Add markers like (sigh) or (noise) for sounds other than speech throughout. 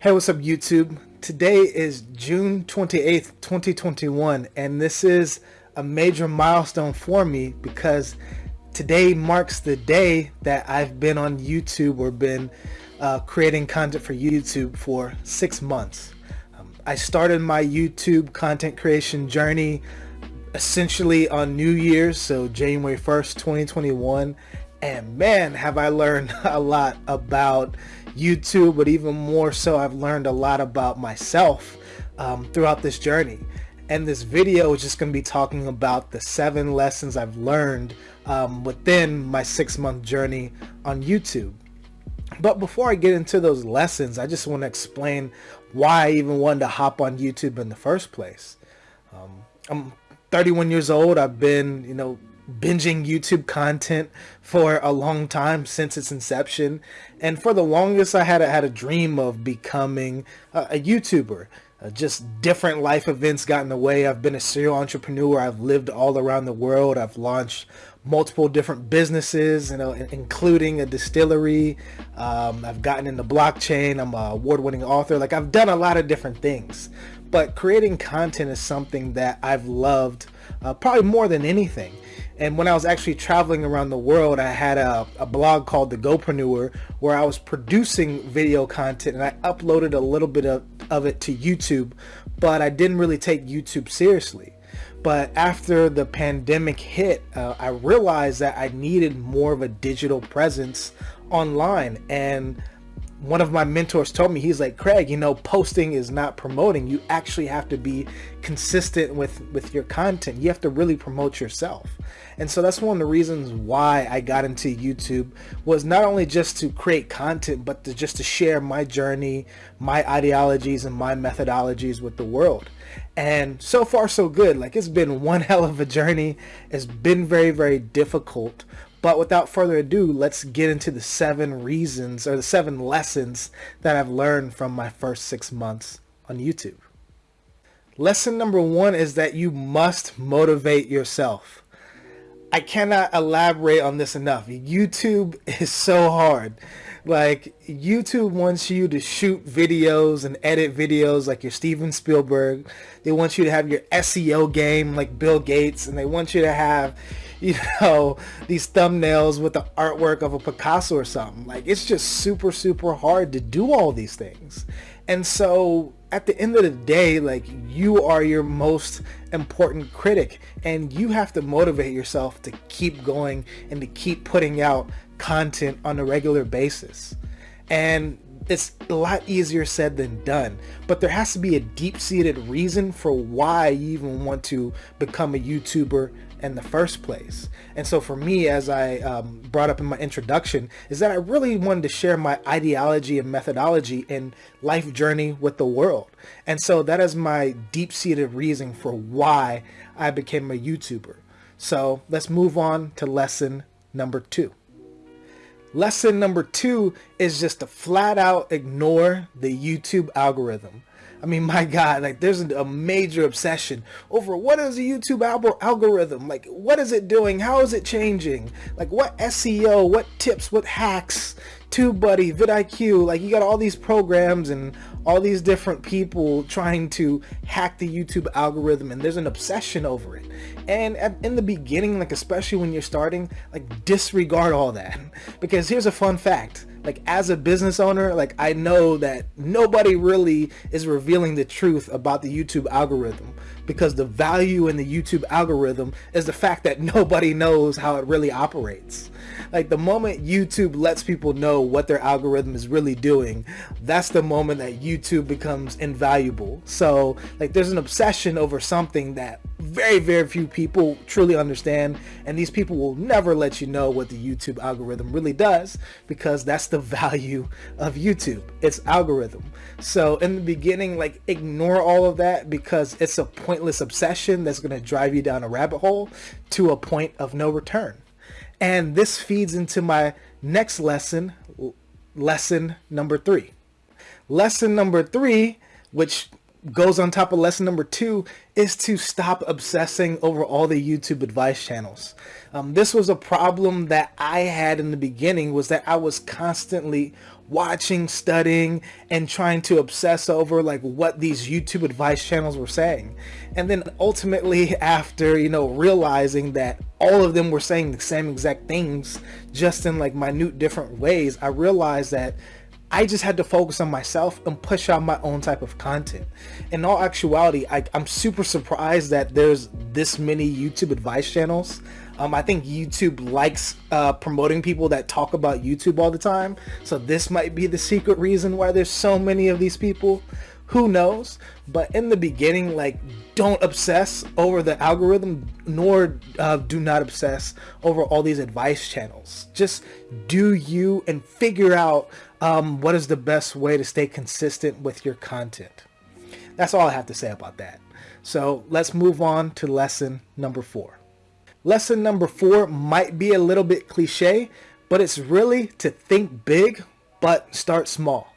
Hey, what's up YouTube? Today is June 28th, 2021, and this is a major milestone for me because today marks the day that I've been on YouTube or been uh, creating content for YouTube for six months. Um, I started my YouTube content creation journey essentially on New Year's, so January 1st, 2021, and man, have I learned (laughs) a lot about YouTube, but even more so, I've learned a lot about myself um, throughout this journey. And this video is just going to be talking about the seven lessons I've learned um, within my six month journey on YouTube. But before I get into those lessons, I just want to explain why I even wanted to hop on YouTube in the first place. Um, I'm 31 years old. I've been, you know, binging YouTube content for a long time since its inception. And for the longest, I had a, had a dream of becoming a, a YouTuber. Uh, just different life events got in the way. I've been a serial entrepreneur. I've lived all around the world. I've launched multiple different businesses, you know, including a distillery. Um, I've gotten into blockchain. I'm an award-winning author. Like I've done a lot of different things, but creating content is something that I've loved uh, probably more than anything. And when I was actually traveling around the world, I had a, a blog called The GoPreneur where I was producing video content and I uploaded a little bit of, of it to YouTube, but I didn't really take YouTube seriously. But after the pandemic hit, uh, I realized that I needed more of a digital presence online and one of my mentors told me he's like craig you know posting is not promoting. You actually have to be consistent with with your content. You have to really promote yourself. And so that's one of the reasons why i got into youtube was not only just to create content but to just to share my journey my ideologies and my methodologies with the world. And so far so good. Like it's been one (laughs) hell of a journey. It's been very very difficult but without further ado, let's get into the seven reasons or the seven lessons that I've learned from my first six months on YouTube. Lesson number one is that you must motivate yourself. I cannot elaborate on this enough. YouTube is so hard. Like YouTube wants you to shoot videos and edit videos like your Steven Spielberg. They want you to have your SEO game like Bill Gates and they want you to have you know, these thumbnails with the artwork of a Picasso or something. Like it's just super, super hard to do all these things. And so at the end of the day, like you are your most important critic and you have to motivate yourself to keep going and to keep putting out content on a regular basis. And it's a lot easier said than done, but there has to be a deep-seated reason for why you even want to become a YouTuber in the first place. And so for me, as I um, brought up in my introduction, is that I really wanted to share my ideology and methodology and life journey with the world. And so that is my deep-seated reason for why I became a YouTuber. So let's move on to lesson number two. Lesson number two is just to flat out ignore the YouTube algorithm. I mean, my God, like there's a major obsession over what is the YouTube algorithm? Like, what is it doing? How is it changing? Like, what SEO, what tips, what hacks, TubeBuddy, vidIQ, like you got all these programs and all these different people trying to hack the YouTube algorithm and there's an obsession over it. And in the beginning, like especially when you're starting, like disregard all that. (laughs) Because here's a fun fact like as a business owner, like I know that nobody really is revealing the truth about the YouTube algorithm because the value in the YouTube algorithm is the fact that (laughs) nobody knows how it really operates. Like the moment YouTube lets people know what their algorithm is really doing, that's the moment that YouTube becomes invaluable. So like there's an obsession over something that very, very few people truly understand. And these people will never let you know what the YouTube algorithm really does because that's the value of YouTube, its algorithm. So in the beginning, like ignore all of that because it's a pointless obsession that's going to drive you down a rabbit hole to a point of no return. And this feeds into my next lesson, lesson number three. Lesson number three, which goes on top of lesson number two is to stop obsessing over all the YouTube advice channels. Um, this was a problem that I had in the beginning was that I was constantly watching, studying, and trying to obsess over like what these YouTube advice channels were saying. And then ultimately (laughs) after, you know, realizing that all of them were saying the same exact things, just in like minute different ways, I realized that I just had to focus on myself and push out my own type of content. In all actuality, I, am super surprised that there's this many YouTube advice channels. Um, I think YouTube likes uh, promoting people that talk about YouTube all the time. So this might be the secret reason why there's so many of these people. Who knows? But in the beginning, like, don't obsess over the algorithm, nor uh, do not obsess over all these advice channels. Just do you and figure out um, what is the best way to stay consistent with your content. That's all I have to say about that. So let's move on to lesson number four. Lesson number four might be a little bit cliche, but it's really to think big, but start small.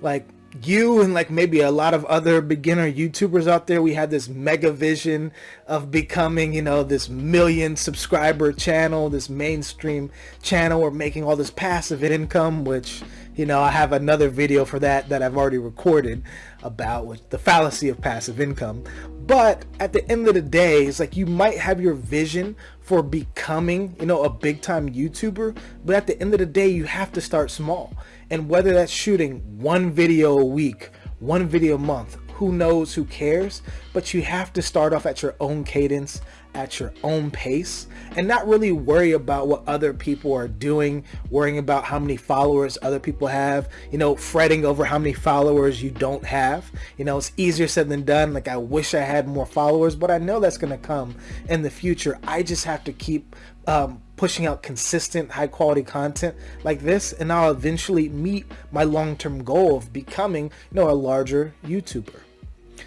Like you and like maybe a lot of other beginner YouTubers out there, we had this mega vision of becoming, you know, this million subscriber channel, this mainstream channel, or making all this passive income, which you know, I have another video for that that I've already recorded about with the fallacy of passive income. But at the end of the day, it's like you might have your vision for becoming, you know, a big time YouTuber, but at the end of the day, you have to start small. And whether that's shooting one video a week, one video a month, who knows, who cares, but you have to start off at your own cadence, at your own pace and not really worry about what other people are doing, worrying about how many followers other people have, you know, fretting over how many followers you don't have. You know, it's easier said than done. Like I wish I had more followers, but I know that's going to come in the future. I just have to keep um, pushing out consistent high quality content like this and I'll eventually meet my long-term goal of becoming, you know, a larger YouTuber.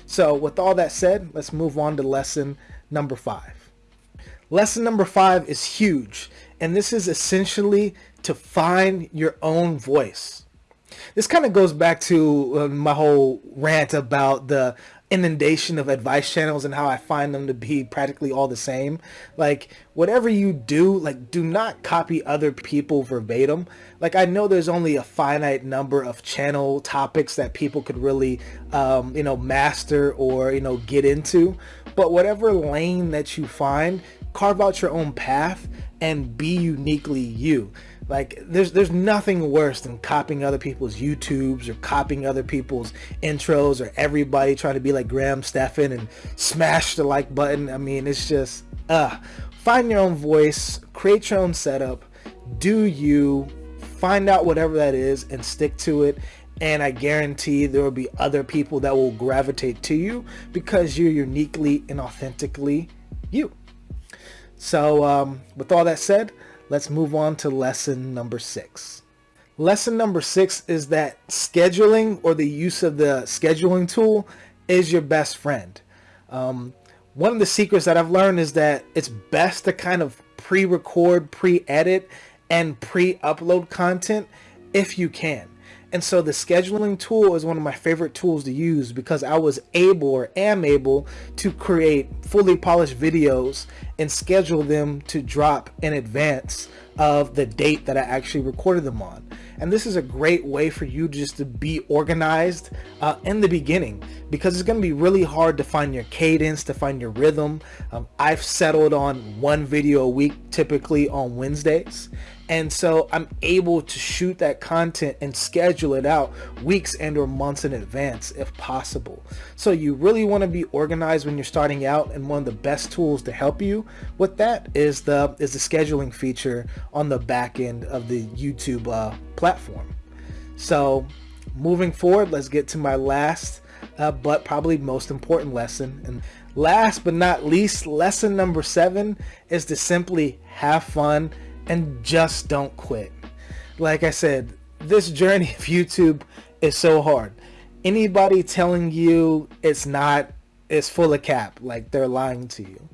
So with all that said, let's move on to lesson number five. Lesson number five is huge, and this is essentially to find your own voice. This kind of goes back to uh, my whole rant about the inundation of advice channels and how I find them to be practically all the same. Like whatever you do, like do not copy other people verbatim. Like I know there's only a finite number of channel topics that people could really, um, you know, master or, you know, get into. But whatever lane that you find, carve out your own path and be uniquely you. Like there's there's nothing worse than copying other people's YouTubes or copying other people's intros or everybody trying to be like Graham Stephan and smash the like button. I mean, it's just uh find your own voice, create your own setup, do you find out whatever that is and stick to it and I guarantee there will be other people that will gravitate to you because you're uniquely and authentically you. So um, with all that said, let's move on to lesson number six. Lesson number six is that scheduling or the use of the scheduling tool is your best friend. Um, one of the secrets that I've learned is that it's best to kind of pre-record, pre-edit, and pre-upload content if you can. And so the scheduling tool is one of my favorite tools to use because I was able or am able to create fully polished videos and schedule them to drop in advance of the date that I actually recorded them on. And this is a great way for you just to be organized uh, in the beginning because it's going to be really hard to find your cadence, to find your rhythm. Um, I've settled on one video a week, typically on Wednesdays and so I'm able to shoot that content and schedule it out weeks and or months in advance if possible. So you really want to be organized when you're starting out and one of the best tools to help you with that is the is the scheduling feature on the back end of the YouTube uh, platform. So moving forward, let's get to my last uh, but probably most important lesson. And last but not least, lesson number seven is to simply have fun and just don't quit. Like I said, this journey of YouTube is so hard. Anybody telling you it's not is full of cap, like they're lying to you.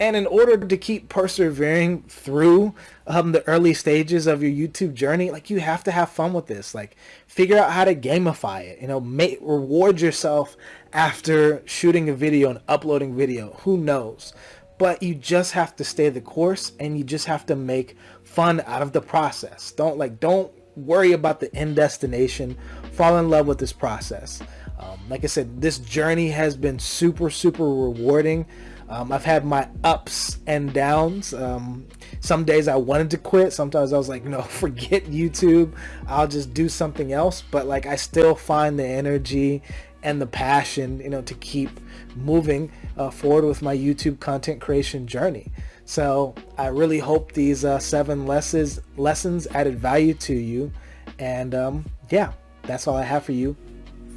And in order to keep persevering through um, the early stages of your YouTube journey, like you have to have fun with this. Like figure out how to gamify it. You know, make reward yourself after shooting a video and uploading video. Who knows? But you just have to stay the course and you just have to make fun out of the process. Don't like don't worry about the end destination. Fall in love with this process. Um, like I said, this journey has been super, super rewarding. Um, I've had my ups and downs. Um, some days I wanted to quit. Sometimes I was like, no, (laughs) forget YouTube. I'll just do something else. But like, I still find the energy and the passion, you know, to keep moving uh, forward with my YouTube content creation journey. So I really hope these uh, seven lessons lessons added value to you. And um, yeah, that's all I have for you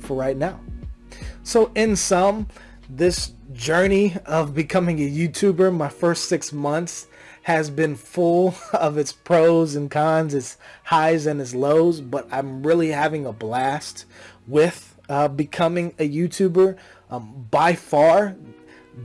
for right now. So in sum, this journey of becoming a YouTuber, my first six months has been full (laughs) of its pros and cons, its highs and its lows, but I'm really having a blast with uh, becoming a YouTuber. Um, by far,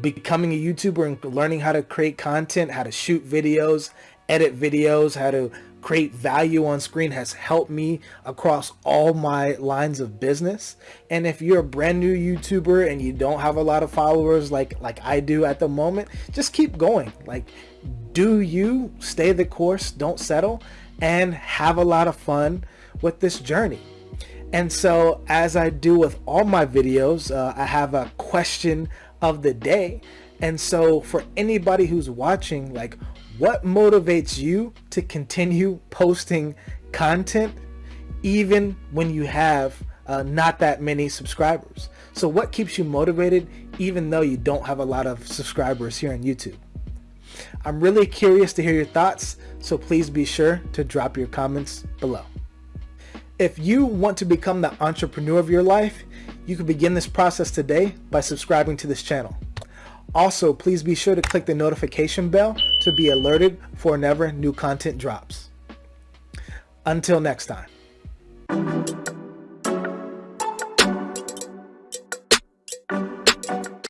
becoming a YouTuber and learning how to create content, how to shoot videos, edit videos, how to create value on screen has helped me across all my lines of business. And if you're a brand new YouTuber and you don't have a lot of followers like like I do at the moment, just keep going. Like do you stay the course, don't settle and have a lot of fun with this journey. And so as I do with all my videos, uh, I have a question of the day. And so for anybody who's watching, like what motivates you to continue posting content even when you have uh, not that many subscribers? So what keeps you motivated even though you don't have a lot of subscribers here on YouTube? I'm really curious to hear your thoughts, so please be sure to drop your comments below. If you want to become the entrepreneur of your life, you can begin this process today by subscribing to this channel. Also, please be sure to click the notification bell to be alerted for whenever new content drops. Until next time.